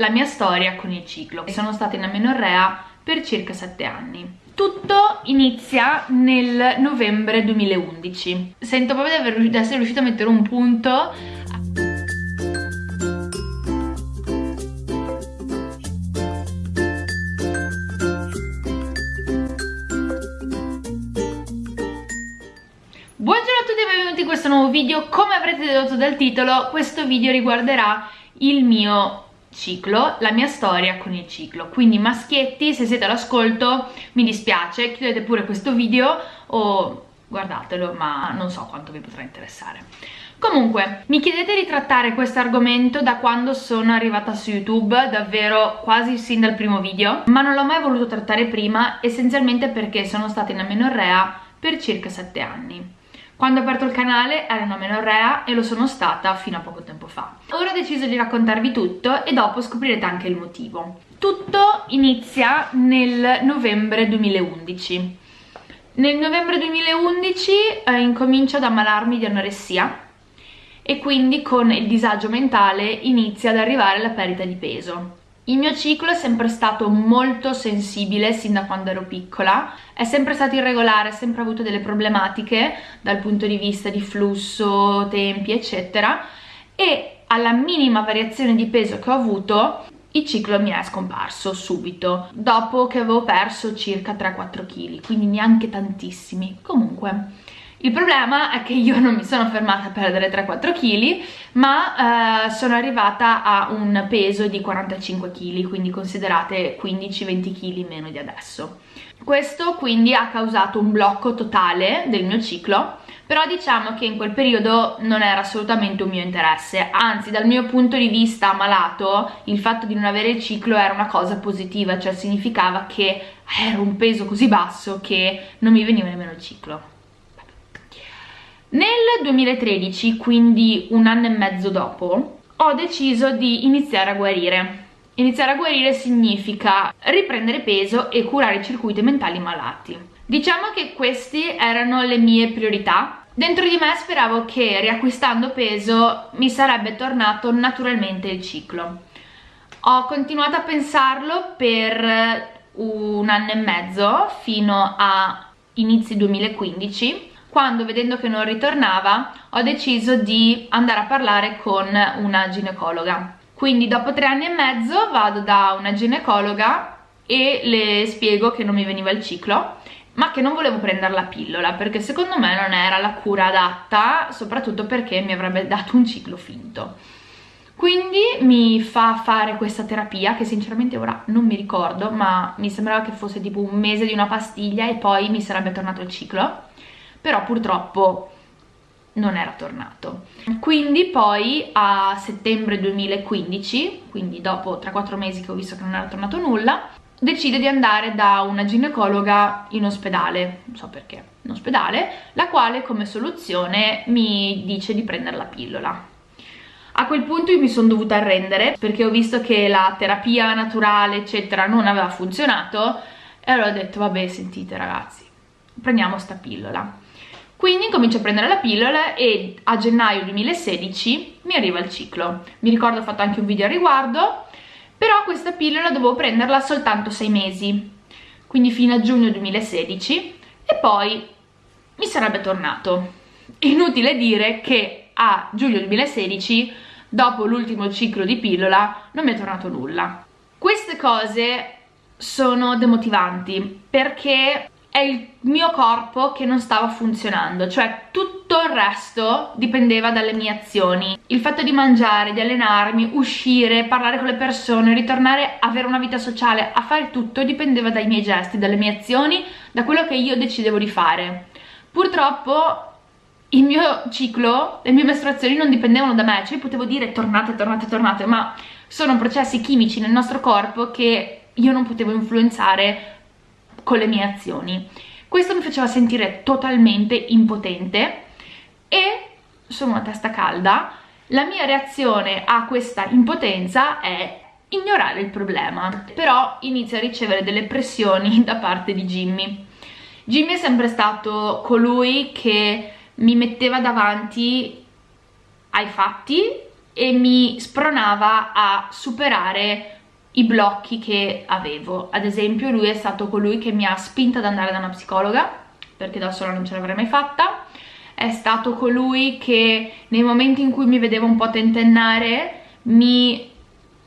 la mia storia con il ciclo. Sono stata in amenorrea per circa 7 anni. Tutto inizia nel novembre 2011. Sento proprio di, essere riuscita a mettere un punto Buongiorno a tutti e benvenuti in questo nuovo video. Come avrete dedotto dal titolo, questo video riguarderà il mio ciclo, la mia storia con il ciclo. Quindi maschietti, se siete all'ascolto, mi dispiace, chiudete pure questo video o guardatelo, ma non so quanto vi potrà interessare. Comunque, mi chiedete di trattare questo argomento da quando sono arrivata su YouTube, davvero quasi sin dal primo video, ma non l'ho mai voluto trattare prima, essenzialmente perché sono stata in amenorrea per circa 7 anni. Quando ho aperto il canale ero una menorrea e lo sono stata fino a poco tempo fa. Ora ho deciso di raccontarvi tutto e dopo scoprirete anche il motivo. Tutto inizia nel novembre 2011. Nel novembre 2011 eh, incomincio ad ammalarmi di anoressia e quindi con il disagio mentale inizia ad arrivare la perdita di peso. Il mio ciclo è sempre stato molto sensibile sin da quando ero piccola, è sempre stato irregolare, ha sempre avuto delle problematiche dal punto di vista di flusso, tempi eccetera e alla minima variazione di peso che ho avuto il ciclo mi è scomparso subito, dopo che avevo perso circa 3-4 kg, quindi neanche tantissimi. Comunque, il problema è che io non mi sono fermata a perdere 3-4 kg, ma eh, sono arrivata a un peso di 45 kg, quindi considerate 15-20 kg meno di adesso. Questo quindi ha causato un blocco totale del mio ciclo, però diciamo che in quel periodo non era assolutamente un mio interesse, anzi dal mio punto di vista malato il fatto di non avere il ciclo era una cosa positiva, cioè significava che ero un peso così basso che non mi veniva nemmeno il ciclo. Nel 2013, quindi un anno e mezzo dopo, ho deciso di iniziare a guarire. Iniziare a guarire significa riprendere peso e curare i circuiti mentali malati. Diciamo che queste erano le mie priorità. Dentro di me speravo che riacquistando peso mi sarebbe tornato naturalmente il ciclo. Ho continuato a pensarlo per un anno e mezzo fino a inizi 2015 quando vedendo che non ritornava ho deciso di andare a parlare con una ginecologa. Quindi dopo tre anni e mezzo vado da una ginecologa e le spiego che non mi veniva il ciclo ma che non volevo prendere la pillola perché secondo me non era la cura adatta soprattutto perché mi avrebbe dato un ciclo finto. Quindi mi fa fare questa terapia che sinceramente ora non mi ricordo ma mi sembrava che fosse tipo un mese di una pastiglia e poi mi sarebbe tornato il ciclo però purtroppo non era tornato. Quindi poi a settembre 2015, quindi dopo 3-4 mesi che ho visto che non era tornato nulla, decide di andare da una ginecologa in ospedale, non so perché, in ospedale, la quale come soluzione mi dice di prendere la pillola. A quel punto io mi sono dovuta arrendere perché ho visto che la terapia naturale eccetera non aveva funzionato e allora ho detto vabbè sentite ragazzi prendiamo sta pillola quindi incomincio a prendere la pillola e a gennaio 2016 mi arriva il ciclo. Mi ricordo ho fatto anche un video a riguardo, però questa pillola dovevo prenderla soltanto 6 mesi, quindi fino a giugno 2016 e poi mi sarebbe tornato. Inutile dire che a giugno 2016, dopo l'ultimo ciclo di pillola, non mi è tornato nulla. Queste cose sono demotivanti perché è il mio corpo che non stava funzionando, cioè tutto il resto dipendeva dalle mie azioni. Il fatto di mangiare, di allenarmi, uscire, parlare con le persone, ritornare a avere una vita sociale, a fare tutto dipendeva dai miei gesti, dalle mie azioni, da quello che io decidevo di fare. Purtroppo il mio ciclo, le mie mestruazioni non dipendevano da me, cioè potevo dire tornate, tornate, tornate, ma sono processi chimici nel nostro corpo che io non potevo influenzare con le mie azioni. Questo mi faceva sentire totalmente impotente e sono una testa calda. La mia reazione a questa impotenza è ignorare il problema, però inizio a ricevere delle pressioni da parte di Jimmy. Jimmy è sempre stato colui che mi metteva davanti ai fatti e mi spronava a superare i blocchi che avevo. Ad esempio lui è stato colui che mi ha spinta ad andare da una psicologa perché da sola non ce l'avrei mai fatta. È stato colui che nei momenti in cui mi vedevo un po' tentennare mi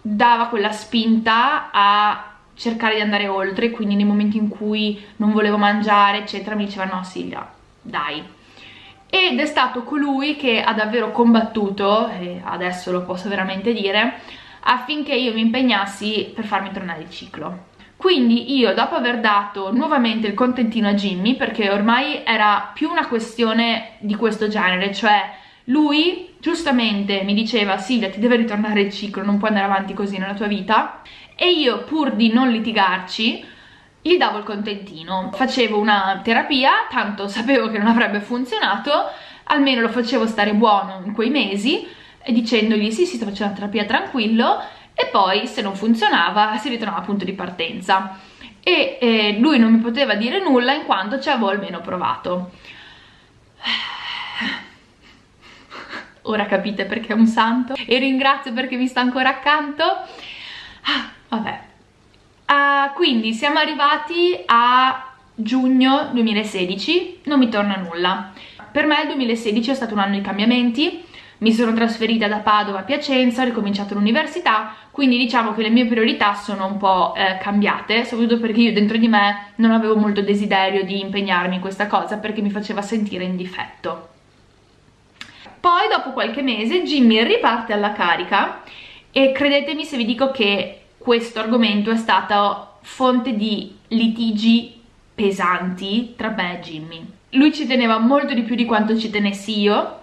dava quella spinta a cercare di andare oltre. Quindi nei momenti in cui non volevo mangiare eccetera mi diceva no Silvia dai. Ed è stato colui che ha davvero combattuto e adesso lo posso veramente dire affinché io mi impegnassi per farmi tornare il ciclo. Quindi io dopo aver dato nuovamente il contentino a Jimmy, perché ormai era più una questione di questo genere, cioè lui giustamente mi diceva Silvia ti deve ritornare il ciclo, non puoi andare avanti così nella tua vita e io pur di non litigarci gli davo il contentino, facevo una terapia, tanto sapevo che non avrebbe funzionato, almeno lo facevo stare buono in quei mesi dicendogli sì sto facendo la terapia tranquillo e poi se non funzionava si ritornava al punto di partenza. E eh, lui non mi poteva dire nulla in quanto ci avevo almeno provato. Ora capite perché è un santo. E ringrazio perché mi sta ancora accanto. Ah, vabbè. Uh, quindi siamo arrivati a giugno 2016 non mi torna nulla. Per me il 2016 è stato un anno di cambiamenti mi sono trasferita da Padova a Piacenza, ho ricominciato l'università, quindi diciamo che le mie priorità sono un po' eh, cambiate, soprattutto perché io dentro di me non avevo molto desiderio di impegnarmi in questa cosa perché mi faceva sentire in difetto. Poi dopo qualche mese Jimmy riparte alla carica e credetemi se vi dico che questo argomento è stato fonte di litigi pesanti tra me e Jimmy. Lui ci teneva molto di più di quanto ci tenessi io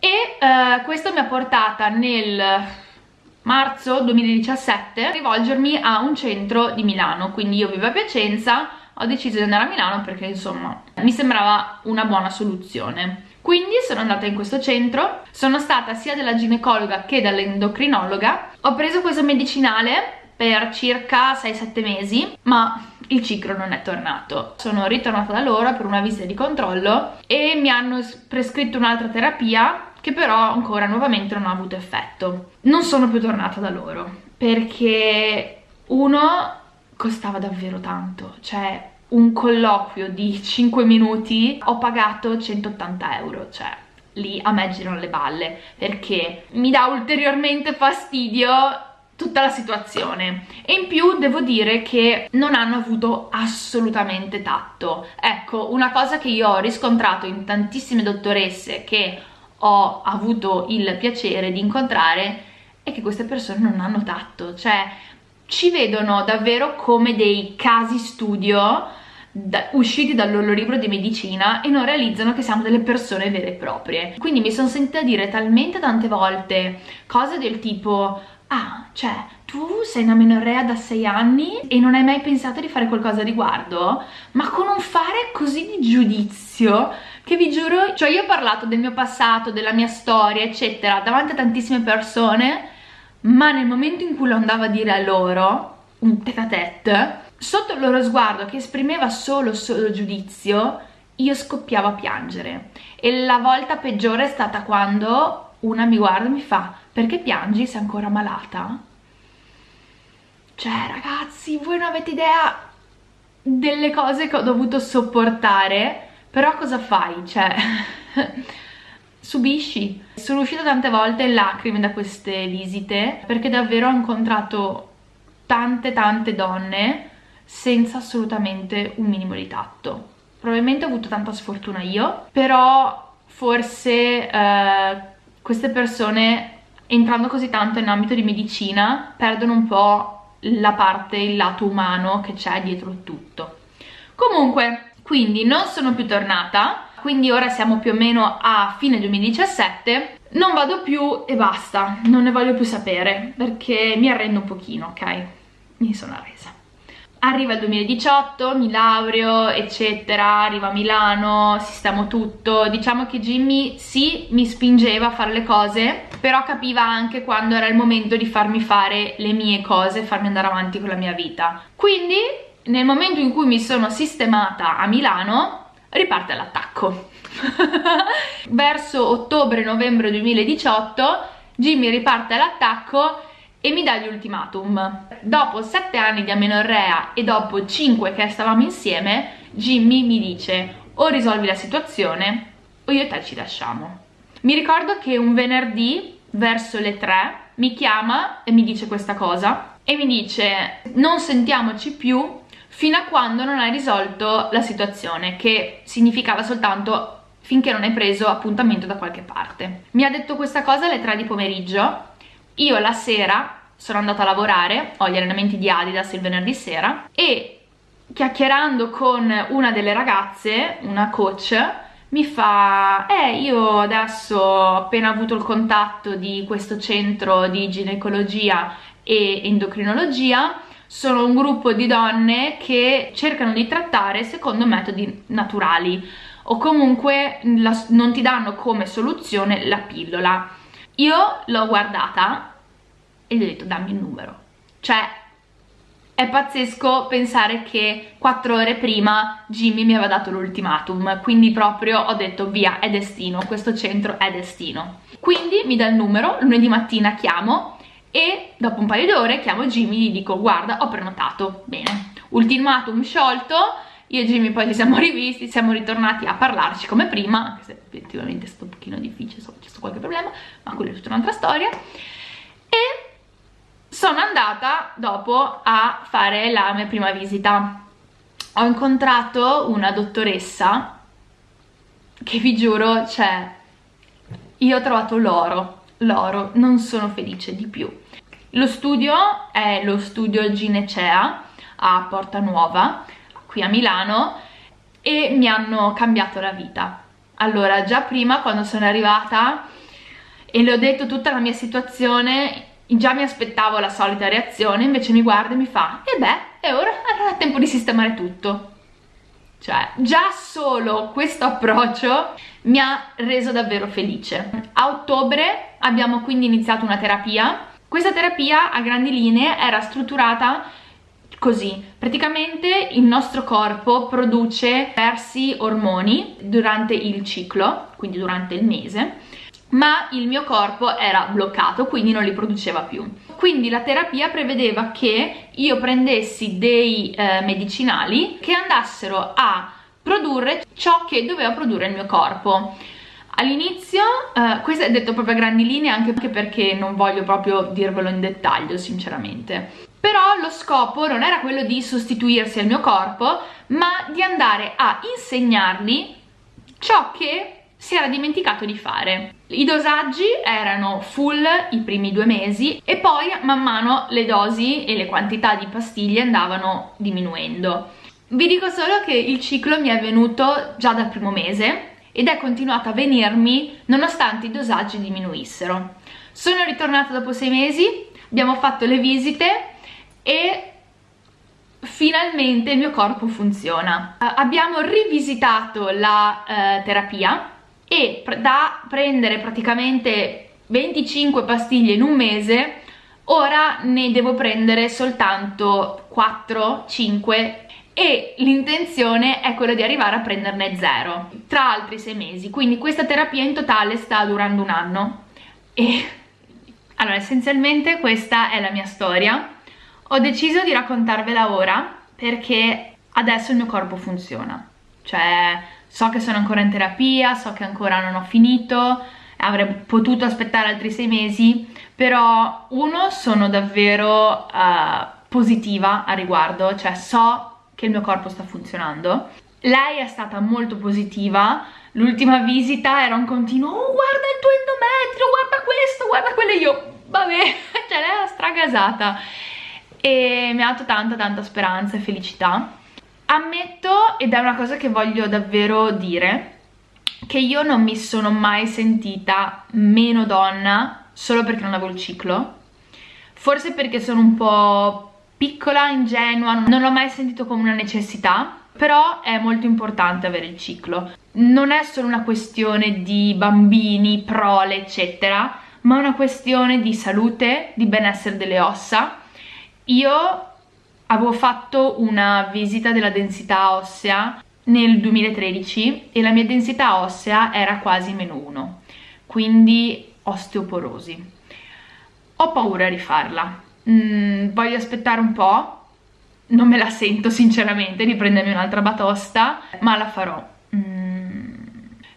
e uh, questo mi ha portata nel marzo 2017 a rivolgermi a un centro di Milano, quindi io vivo a Piacenza, ho deciso di andare a Milano perché insomma mi sembrava una buona soluzione. Quindi sono andata in questo centro, sono stata sia dalla ginecologa che dall'endocrinologa, ho preso questo medicinale per circa 6-7 mesi, ma il ciclo non è tornato. Sono ritornata da loro per una visita di controllo e mi hanno prescritto un'altra terapia che però ancora nuovamente non ha avuto effetto. Non sono più tornata da loro perché uno costava davvero tanto, cioè un colloquio di 5 minuti ho pagato 180 euro, cioè lì a me girano le balle perché mi dà ulteriormente fastidio tutta la situazione e in più devo dire che non hanno avuto assolutamente tatto ecco una cosa che io ho riscontrato in tantissime dottoresse che ho avuto il piacere di incontrare è che queste persone non hanno tatto, cioè ci vedono davvero come dei casi studio da, usciti dal loro libro di medicina e non realizzano che siamo delle persone vere e proprie. Quindi mi sono sentita dire talmente tante volte cose del tipo ah, cioè, tu sei una menorea da sei anni e non hai mai pensato di fare qualcosa a riguardo? Ma con un fare così di giudizio che vi giuro, cioè io ho parlato del mio passato, della mia storia, eccetera, davanti a tantissime persone, ma nel momento in cui lo andavo a dire a loro, un tete a tete, sotto il loro sguardo che esprimeva solo, solo giudizio, io scoppiavo a piangere. E la volta peggiore è stata quando una mi guarda e mi fa perché piangi? Sei ancora malata? Cioè ragazzi, voi non avete idea delle cose che ho dovuto sopportare però cosa fai? Cioè, subisci. Sono uscita tante volte in lacrime da queste visite perché davvero ho incontrato tante tante donne senza assolutamente un minimo di tatto. Probabilmente ho avuto tanta sfortuna io, però forse eh, queste persone entrando così tanto in ambito di medicina perdono un po' la parte, il lato umano che c'è dietro tutto. Comunque, quindi non sono più tornata quindi ora siamo più o meno a fine 2017 non vado più e basta non ne voglio più sapere perché mi arrendo un pochino ok? Mi sono arresa. Arriva il 2018 mi laureo eccetera arriva a Milano sistemo tutto. Diciamo che Jimmy sì mi spingeva a fare le cose però capiva anche quando era il momento di farmi fare le mie cose farmi andare avanti con la mia vita. Quindi nel momento in cui mi sono sistemata a Milano riparte l'attacco verso ottobre-novembre 2018 Jimmy riparte all'attacco e mi dà gli ultimatum. Dopo 7 anni di amenorrea e dopo 5 che stavamo insieme, Jimmy mi dice o risolvi la situazione o io e te ci lasciamo. Mi ricordo che un venerdì verso le 3 mi chiama e mi dice questa cosa e mi dice non sentiamoci più fino a quando non hai risolto la situazione che significava soltanto finché non hai preso appuntamento da qualche parte. Mi ha detto questa cosa alle 3 di pomeriggio, io la sera sono andata a lavorare, ho gli allenamenti di Adidas il venerdì sera e chiacchierando con una delle ragazze, una coach, mi fa eh io adesso ho appena avuto il contatto di questo centro di ginecologia e endocrinologia sono un gruppo di donne che cercano di trattare secondo metodi naturali o comunque la, non ti danno come soluzione la pillola io l'ho guardata e gli ho detto dammi il numero cioè è pazzesco pensare che quattro ore prima Jimmy mi aveva dato l'ultimatum, quindi proprio ho detto via, è destino, questo centro è destino. Quindi mi dà il numero, lunedì mattina chiamo e dopo un paio di ore chiamo Jimmy e gli dico guarda ho prenotato, bene, ultimatum sciolto, io e Jimmy poi ci siamo rivisti, siamo ritornati a parlarci come prima, anche se effettivamente è stato un pochino difficile, so, c'è stato qualche problema, ma quella è tutta un'altra storia, e sono andata dopo a fare la mia prima visita. Ho incontrato una dottoressa che vi giuro, cioè, io ho trovato l'oro, l'oro, non sono felice di più. Lo studio è lo studio Ginecea a Porta Nuova, qui a Milano, e mi hanno cambiato la vita. Allora, già prima quando sono arrivata e le ho detto tutta la mia situazione, già mi aspettavo la solita reazione, invece mi guarda e mi fa e beh, e ora allora è tempo di sistemare tutto. Cioè, già solo questo approccio mi ha reso davvero felice. A ottobre abbiamo quindi iniziato una terapia. Questa terapia a grandi linee era strutturata così. Praticamente il nostro corpo produce diversi ormoni durante il ciclo, quindi durante il mese, ma il mio corpo era bloccato quindi non li produceva più quindi la terapia prevedeva che io prendessi dei eh, medicinali che andassero a produrre ciò che doveva produrre il mio corpo all'inizio, eh, questo è detto proprio a grandi linee anche perché non voglio proprio dirvelo in dettaglio sinceramente però lo scopo non era quello di sostituirsi al mio corpo ma di andare a insegnargli ciò che si era dimenticato di fare. I dosaggi erano full i primi due mesi e poi man mano le dosi e le quantità di pastiglie andavano diminuendo. Vi dico solo che il ciclo mi è venuto già dal primo mese ed è continuato a venirmi nonostante i dosaggi diminuissero. Sono ritornata dopo sei mesi, abbiamo fatto le visite e finalmente il mio corpo funziona. abbiamo rivisitato la uh, terapia e da prendere praticamente 25 pastiglie in un mese ora ne devo prendere soltanto 4, 5 e l'intenzione è quella di arrivare a prenderne 0 tra altri 6 mesi. Quindi questa terapia in totale sta durando un anno. E allora essenzialmente questa è la mia storia. Ho deciso di raccontarvela ora perché adesso il mio corpo funziona. Cioè so che sono ancora in terapia, so che ancora non ho finito, avrei potuto aspettare altri sei mesi, però uno sono davvero uh, positiva a riguardo, cioè so che il mio corpo sta funzionando. Lei è stata molto positiva, l'ultima visita era un continuo oh guarda il tuo endometrio, guarda questo, guarda quello io, vabbè, cioè lei era stragasata e mi ha dato tanta tanta speranza e felicità Ammetto, ed è una cosa che voglio davvero dire, che io non mi sono mai sentita meno donna solo perché non avevo il ciclo. Forse perché sono un po' piccola, ingenua, non l'ho mai sentito come una necessità, però è molto importante avere il ciclo. Non è solo una questione di bambini, prole, eccetera, ma una questione di salute, di benessere delle ossa. Io avevo fatto una visita della densità ossea nel 2013 e la mia densità ossea era quasi meno 1, quindi osteoporosi. ho paura di farla mm, voglio aspettare un po' non me la sento sinceramente di prendermi un'altra batosta ma la farò. Mm.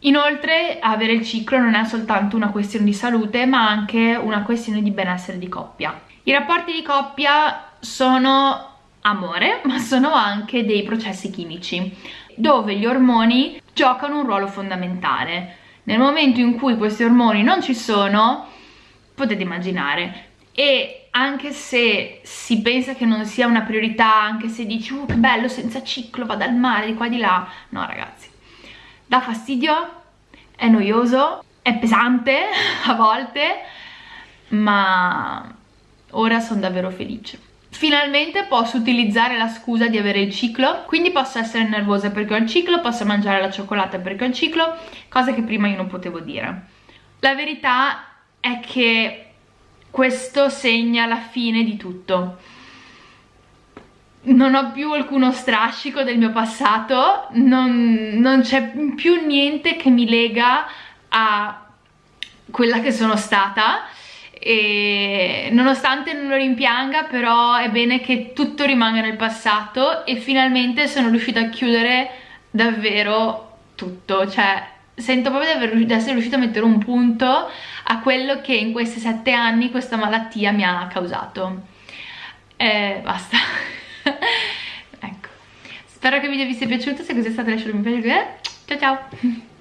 inoltre avere il ciclo non è soltanto una questione di salute ma anche una questione di benessere di coppia. I rapporti di coppia sono amore ma sono anche dei processi chimici dove gli ormoni giocano un ruolo fondamentale. Nel momento in cui questi ormoni non ci sono potete immaginare. E anche se si pensa che non sia una priorità, anche se dici uh, che bello senza ciclo, vado al mare di qua e di là, no ragazzi, dà fastidio, è noioso, è pesante a volte, ma ora sono davvero felice. Finalmente posso utilizzare la scusa di avere il ciclo, quindi posso essere nervosa perché ho il ciclo, posso mangiare la cioccolata perché ho il ciclo, cosa che prima io non potevo dire. La verità è che questo segna la fine di tutto. Non ho più alcuno strascico del mio passato non, non c'è più niente che mi lega a quella che sono stata. E nonostante non lo rimpianga però è bene che tutto rimanga nel passato e finalmente sono riuscita a chiudere davvero tutto. Cioè sento proprio di, di essere riuscita a mettere un punto a quello che in questi sette anni questa malattia mi ha causato. E basta. Ecco. Spero che il video vi sia piaciuto se così è stato lasciatemi un piacere ciao ciao